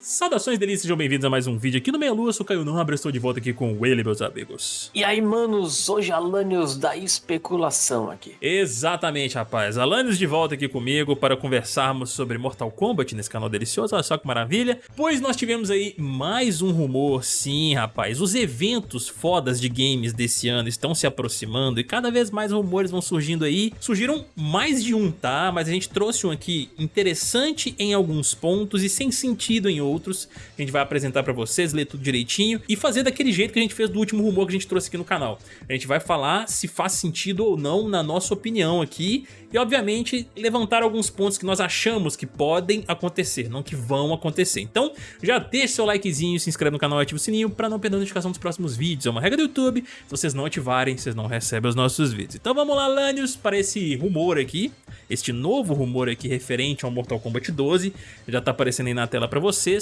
Saudações delícias, sejam bem-vindos a mais um vídeo aqui no Meia Lua, sou Caio Nobre, estou de volta aqui com ele, meus amigos. E aí, manos, hoje Alanios da especulação aqui. Exatamente, rapaz, Alanios de volta aqui comigo para conversarmos sobre Mortal Kombat nesse canal delicioso, olha só que maravilha. Pois nós tivemos aí mais um rumor, sim, rapaz, os eventos fodas de games desse ano estão se aproximando e cada vez mais rumores vão surgindo aí. Surgiram mais de um, tá? Mas a gente trouxe um aqui interessante em alguns pontos e sem sentido em outros outros. A gente vai apresentar pra vocês, ler tudo direitinho e fazer daquele jeito que a gente fez do último rumor que a gente trouxe aqui no canal. A gente vai falar se faz sentido ou não na nossa opinião aqui e, obviamente, levantar alguns pontos que nós achamos que podem acontecer, não que vão acontecer. Então, já deixa seu likezinho, se inscreve no canal e ativa o sininho pra não perder a notificação dos próximos vídeos. É uma regra do YouTube, se vocês não ativarem, vocês não recebem os nossos vídeos. Então vamos lá, Lanius, para esse rumor aqui este novo rumor aqui referente ao Mortal Kombat 12, já tá aparecendo aí na tela pra vocês.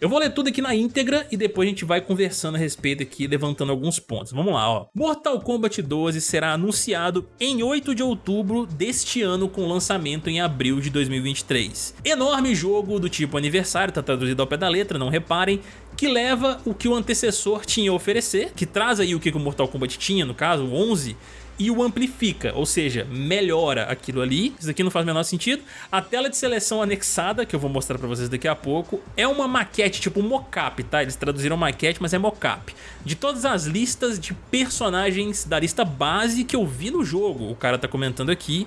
Eu vou ler tudo aqui na íntegra e depois a gente vai conversando a respeito aqui, levantando alguns pontos. Vamos lá, ó. Mortal Kombat 12 será anunciado em 8 de outubro deste ano com lançamento em abril de 2023. Enorme jogo do tipo aniversário, tá traduzido ao pé da letra, não reparem, que leva o que o antecessor tinha a oferecer, que traz aí o que o Mortal Kombat tinha, no caso, o 11, e o amplifica, ou seja, melhora aquilo ali. Isso aqui não faz o menor sentido. A tela de seleção anexada, que eu vou mostrar pra vocês daqui a pouco, é uma maquete, tipo mocap, tá? Eles traduziram maquete, mas é mocap. De todas as listas de personagens da lista base que eu vi no jogo, o cara tá comentando aqui,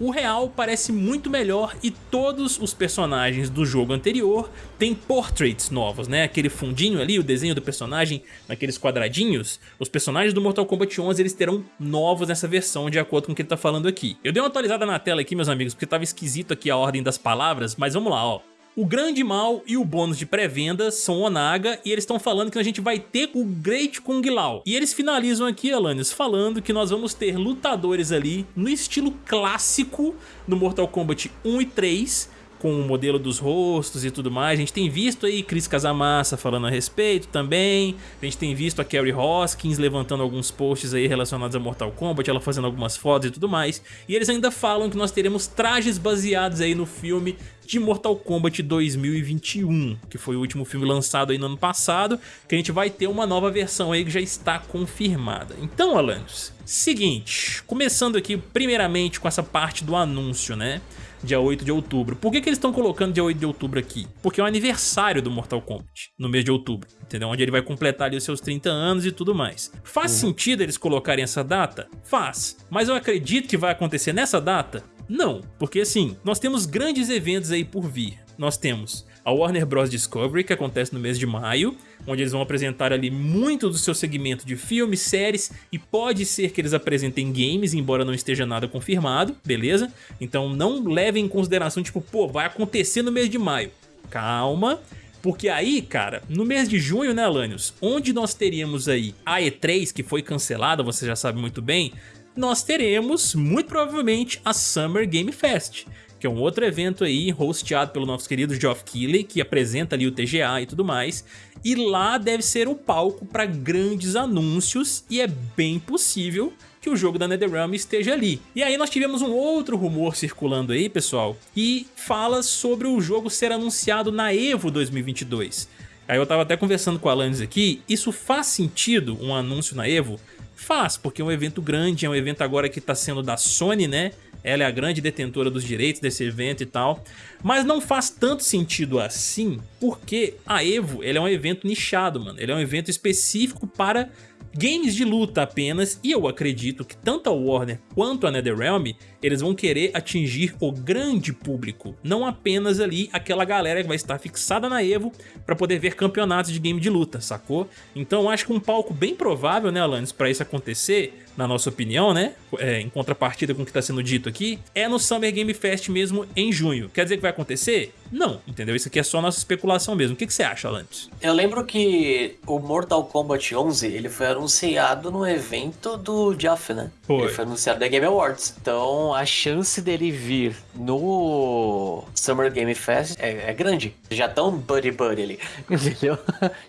o real parece muito melhor e todos os personagens do jogo anterior têm portraits novos, né? Aquele fundinho ali, o desenho do personagem naqueles quadradinhos. Os personagens do Mortal Kombat 11 eles terão novos nessa versão, de acordo com o que ele tá falando aqui. Eu dei uma atualizada na tela aqui, meus amigos, porque tava esquisito aqui a ordem das palavras, mas vamos lá, ó. O grande mal e o bônus de pré-venda são Onaga e eles estão falando que a gente vai ter o Great Kung Lao. E eles finalizam aqui, Alanios, falando que nós vamos ter lutadores ali no estilo clássico do Mortal Kombat 1 e 3, com o modelo dos rostos e tudo mais. A gente tem visto aí Chris Casamassa falando a respeito também. A gente tem visto a Kerry Hoskins levantando alguns posts aí relacionados a Mortal Kombat, ela fazendo algumas fotos e tudo mais. E eles ainda falam que nós teremos trajes baseados aí no filme de Mortal Kombat 2021, que foi o último filme lançado aí no ano passado, que a gente vai ter uma nova versão aí que já está confirmada. Então, Alanis, seguinte, começando aqui primeiramente com essa parte do anúncio, né? dia 8 de outubro. Por que, que eles estão colocando dia 8 de outubro aqui? Porque é o aniversário do Mortal Kombat, no mês de outubro, entendeu? Onde ele vai completar ali os seus 30 anos e tudo mais. Faz uhum. sentido eles colocarem essa data? Faz. Mas eu acredito que vai acontecer nessa data? Não, porque assim, nós temos grandes eventos aí por vir. Nós temos a Warner Bros. Discovery, que acontece no mês de maio, onde eles vão apresentar ali muito do seu segmento de filmes, séries, e pode ser que eles apresentem games, embora não esteja nada confirmado, beleza? Então não levem em consideração, tipo, pô, vai acontecer no mês de maio. Calma, porque aí, cara, no mês de junho, né, Alanios, onde nós teríamos aí a E3, que foi cancelada, você já sabe muito bem, nós teremos, muito provavelmente, a Summer Game Fest que é um outro evento aí, hosteado pelo nosso querido Geoff Keighley, que apresenta ali o TGA e tudo mais, e lá deve ser o palco para grandes anúncios, e é bem possível que o jogo da NetherRealm esteja ali. E aí nós tivemos um outro rumor circulando aí, pessoal, que fala sobre o jogo ser anunciado na EVO 2022. Aí eu tava até conversando com a Alanis aqui, isso faz sentido um anúncio na EVO? Faz, porque é um evento grande, é um evento agora que está sendo da Sony, né? ela é a grande detentora dos direitos desse evento e tal, mas não faz tanto sentido assim, porque a EVO ele é um evento nichado, mano, ele é um evento específico para games de luta apenas, e eu acredito que tanto a Warner quanto a NetherRealm, eles vão querer atingir o grande público, não apenas ali aquela galera que vai estar fixada na EVO para poder ver campeonatos de game de luta, sacou? Então eu acho que um palco bem provável, né Alanis, para isso acontecer, na nossa opinião, né, é, em contrapartida com o que está sendo dito aqui, é no Summer Game Fest mesmo em junho. Quer dizer que vai acontecer? Não, entendeu? Isso aqui é só nossa especulação mesmo. O que, que você acha, Alanis? Eu lembro que o Mortal Kombat 11, ele foi anunciado no evento do Jeff, né? Foi. Ele foi anunciado da Game Awards. Então a chance dele vir no Summer Game Fest é, é grande. Já tão buddy buddy ali, entendeu?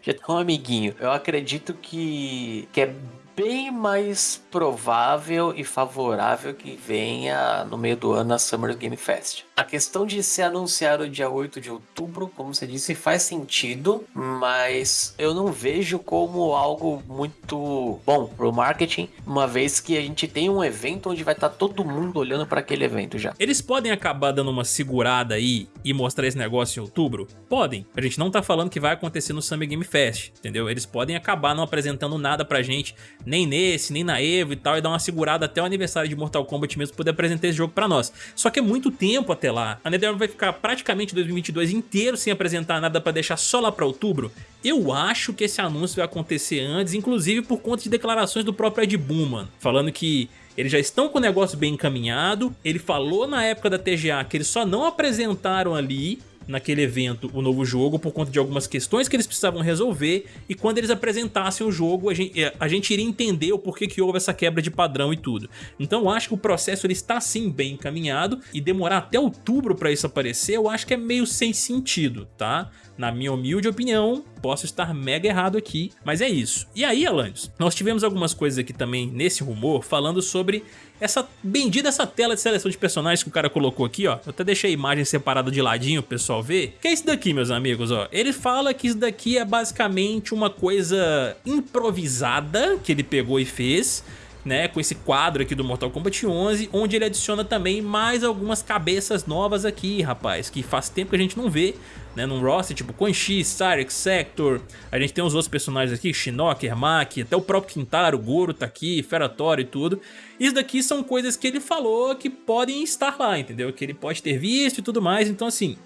Já tão amiguinho. Eu acredito que, que é bem mais provável e favorável que venha no meio do ano a Summer Game Fest. A questão de ser anunciado dia 8 de outubro, como você disse, faz sentido, mas eu não vejo como algo muito bom pro marketing, uma vez que a gente tem um evento onde vai estar tá todo mundo olhando para aquele evento já. Eles podem acabar dando uma segurada aí e mostrar esse negócio em outubro? Podem. A gente não tá falando que vai acontecer no Summer Game Fest, entendeu? Eles podem acabar não apresentando nada pra gente, nem nesse, nem na EVO e tal, e dar uma segurada até o aniversário de Mortal Kombat mesmo poder apresentar esse jogo pra nós. Só que é muito tempo até lá. A NetherRealm vai ficar praticamente 2022 inteiro sem apresentar nada pra deixar só lá pra outubro. Eu acho que esse anúncio vai acontecer antes, inclusive por conta de declarações do próprio Ed Boon, falando que eles já estão com o negócio bem encaminhado, ele falou na época da TGA que eles só não apresentaram ali naquele evento o novo jogo por conta de algumas questões que eles precisavam resolver e quando eles apresentassem o jogo a gente, é, a gente iria entender o porquê que houve essa quebra de padrão e tudo. Então eu acho que o processo ele está sim bem encaminhado e demorar até outubro para isso aparecer eu acho que é meio sem sentido, tá? Na minha humilde opinião, posso estar mega errado aqui, mas é isso. E aí, Alanis, nós tivemos algumas coisas aqui também nesse rumor falando sobre essa bendita essa tela de seleção de personagens que o cara colocou aqui, ó. Eu até deixei a imagem separada de ladinho pro pessoal ver. Que é isso daqui, meus amigos, ó. Ele fala que isso daqui é basicamente uma coisa improvisada que ele pegou e fez né, com esse quadro aqui do Mortal Kombat 11, onde ele adiciona também mais algumas cabeças novas aqui, rapaz, que faz tempo que a gente não vê, né, num roster, tipo Quan Chi, Cyrix, Sector, a gente tem os outros personagens aqui, Shinnok, Ermac, até o próprio Quintaro, Goro tá aqui, Feratório e tudo. Isso daqui são coisas que ele falou que podem estar lá, entendeu? Que ele pode ter visto e tudo mais, então assim,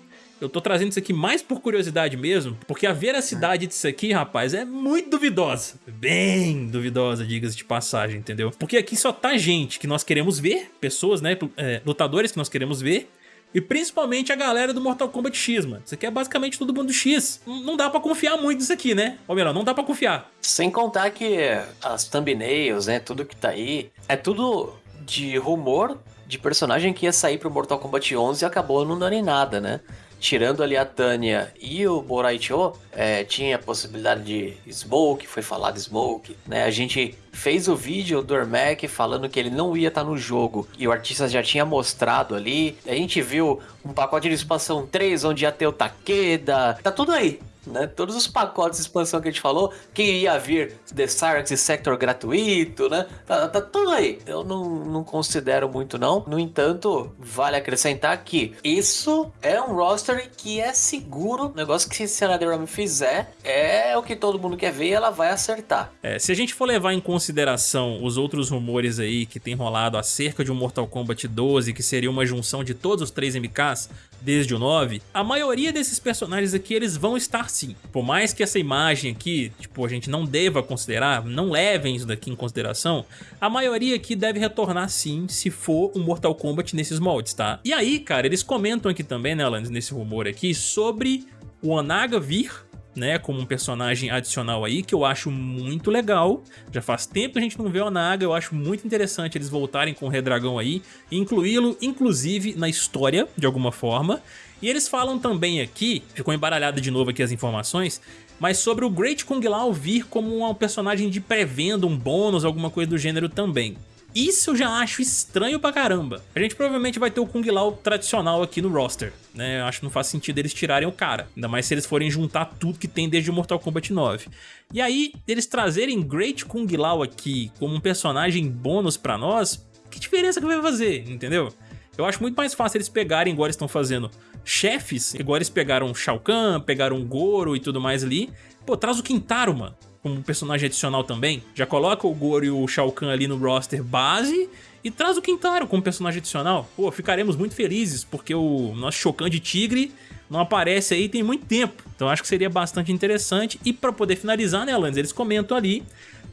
eu tô trazendo isso aqui mais por curiosidade mesmo, porque a veracidade disso aqui, rapaz, é muito duvidosa. Bem duvidosa, diga-se de passagem, entendeu? Porque aqui só tá gente que nós queremos ver, pessoas, né, é, lutadores que nós queremos ver, e principalmente a galera do Mortal Kombat X, mano. Isso aqui é basicamente todo mundo X. Não dá pra confiar muito nisso aqui, né? Ou melhor, não dá pra confiar. Sem contar que as thumbnails, né, tudo que tá aí, é tudo de rumor de personagem que ia sair pro Mortal Kombat 11 e acabou não dando em nada, né? Tirando ali a Tânia e o Boraicho, é, tinha a possibilidade de Smoke, foi falado Smoke, né? A gente fez o vídeo do Ermac falando que ele não ia estar no jogo e o artista já tinha mostrado ali. A gente viu um pacote de expansão 3 onde ia ter o Takeda, tá tudo aí né? Todos os pacotes de expansão que a gente falou, que ia vir The Cyrax e Sector gratuito, né? Tá, tá, tudo aí. Eu não, não considero muito, não. No entanto, vale acrescentar que isso é um roster que é seguro. O negócio que se a NetherRealm fizer é o que todo mundo quer ver e ela vai acertar. É, se a gente for levar em consideração os outros rumores aí que tem rolado acerca de um Mortal Kombat 12, que seria uma junção de todos os três MKs, desde o 9, a maioria desses personagens aqui eles vão estar sim. Por mais que essa imagem aqui, tipo, a gente não deva considerar, não levem isso daqui em consideração, a maioria aqui deve retornar sim se for um Mortal Kombat nesses moldes, tá? E aí, cara, eles comentam aqui também, né, Alanis, nesse rumor aqui, sobre o Anaga vir né, como um personagem adicional aí, que eu acho muito legal. Já faz tempo que a gente não vê o Naga, eu acho muito interessante eles voltarem com o Redragão aí, incluí-lo, inclusive, na história, de alguma forma. E eles falam também aqui, ficou embaralhado de novo aqui as informações, mas sobre o Great Kung Lao vir como um personagem de pré-venda, um bônus, alguma coisa do gênero também. Isso eu já acho estranho pra caramba. A gente provavelmente vai ter o Kung Lao tradicional aqui no roster, né? Eu acho que não faz sentido eles tirarem o cara. Ainda mais se eles forem juntar tudo que tem desde o Mortal Kombat 9. E aí, eles trazerem Great Kung Lao aqui como um personagem bônus pra nós, que diferença que vai fazer, entendeu? Eu acho muito mais fácil eles pegarem, eles estão fazendo, chefes, igual eles pegaram Shao Kahn, pegaram Goro e tudo mais ali. Pô, traz o Quintaro, mano como personagem adicional também. Já coloca o Goro e o Shao Kahn ali no roster base e traz o Quintaro como personagem adicional. Pô, ficaremos muito felizes, porque o nosso Shao Kahn de Tigre não aparece aí tem muito tempo. Então acho que seria bastante interessante. E para poder finalizar, né, Alanis, eles comentam ali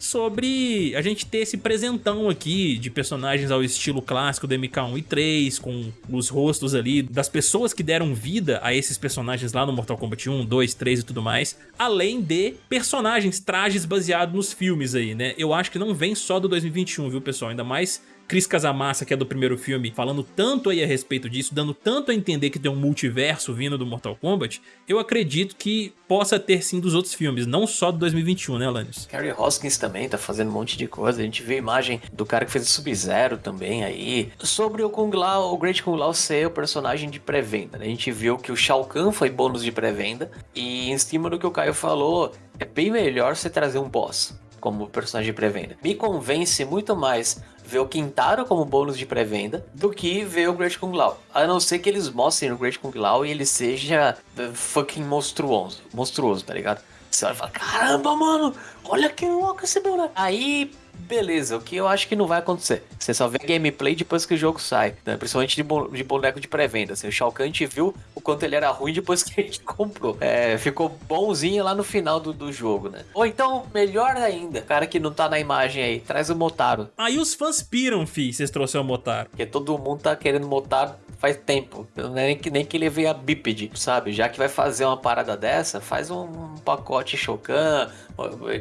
sobre a gente ter esse presentão aqui de personagens ao estilo clássico do MK1 e 3, com os rostos ali das pessoas que deram vida a esses personagens lá no Mortal Kombat 1, 2, 3 e tudo mais, além de personagens, trajes baseados nos filmes aí, né? Eu acho que não vem só do 2021, viu pessoal? Ainda mais Chris Casamassa, que é do primeiro filme, falando tanto aí a respeito disso, dando tanto a entender que tem um multiverso vindo do Mortal Kombat, eu acredito que possa ter sim dos outros filmes, não só do 2021, né, Alanis? Carrie Hoskins também tá fazendo um monte de coisa, a gente vê a imagem do cara que fez o Sub-Zero também aí. Sobre o Kung Lao, o Great Kung Lao ser o personagem de pré-venda, né? A gente viu que o Shao Kahn foi bônus de pré-venda, e em cima do que o Caio falou, é bem melhor você trazer um boss como personagem de pré-venda. Me convence muito mais ver o Quintaro como bônus de pré-venda do que ver o Great Kung Lao. A não ser que eles mostrem o Great Kung Lao e ele seja fucking monstruoso, monstruoso, tá ligado? Você vai falar, caramba, mano, olha que louco esse boneco. Aí beleza, o que eu acho que não vai acontecer. Você só vê gameplay depois que o jogo sai, né? principalmente de, de boneco de pré-venda. Assim, o Shao Kahn a gente viu o quanto ele era ruim depois que a gente comprou. É, ficou bonzinho lá no final do, do jogo, né? Ou então, melhor ainda, cara que não tá na imagem aí, traz o Motaro. Aí os fãs piram, fi, vocês trouxeram o Motaro. Porque todo mundo tá querendo Motaro faz tempo. É nem que, nem que ele veio a bípede, sabe? Já que vai fazer uma parada dessa, faz um, um pacote Shokan,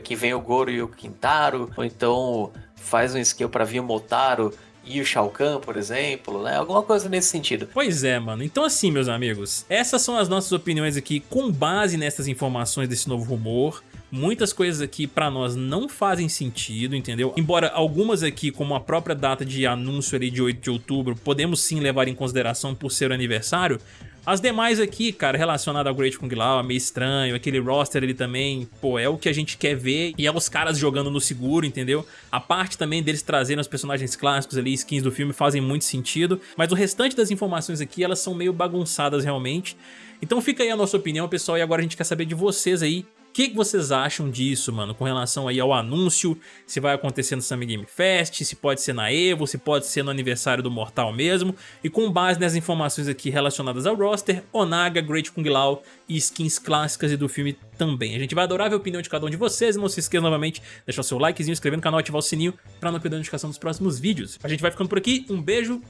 que vem o Goro e o Quintaro, ou então faz um skill para vir o Motaro e o Shao Kahn, por exemplo, né? Alguma coisa nesse sentido. Pois é, mano. Então assim, meus amigos, essas são as nossas opiniões aqui com base nessas informações desse novo rumor. Muitas coisas aqui pra nós não fazem sentido, entendeu? Embora algumas aqui, como a própria data de anúncio ali de 8 de outubro, podemos sim levar em consideração por ser o aniversário, as demais aqui, cara, relacionado ao Great Kung Lao, é meio estranho, aquele roster ali também, pô, é o que a gente quer ver e é os caras jogando no seguro, entendeu? A parte também deles trazendo os personagens clássicos ali, skins do filme, fazem muito sentido, mas o restante das informações aqui, elas são meio bagunçadas realmente. Então fica aí a nossa opinião, pessoal, e agora a gente quer saber de vocês aí, o que, que, vocês acham disso, mano, com relação aí ao anúncio, se vai acontecer no Summer Game Fest, se pode ser na EVO, se pode ser no aniversário do Mortal mesmo, e com base nas informações aqui relacionadas ao roster, Onaga, Great Kung Lao e skins clássicas e do filme também. A gente vai adorar ver a opinião de cada um de vocês, não se esqueça novamente de deixar o seu likezinho, inscrever no canal, ativar o sininho para não perder a notificação dos próximos vídeos. A gente vai ficando por aqui, um beijo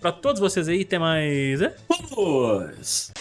pra todos vocês aí, até mais... É? Vamos!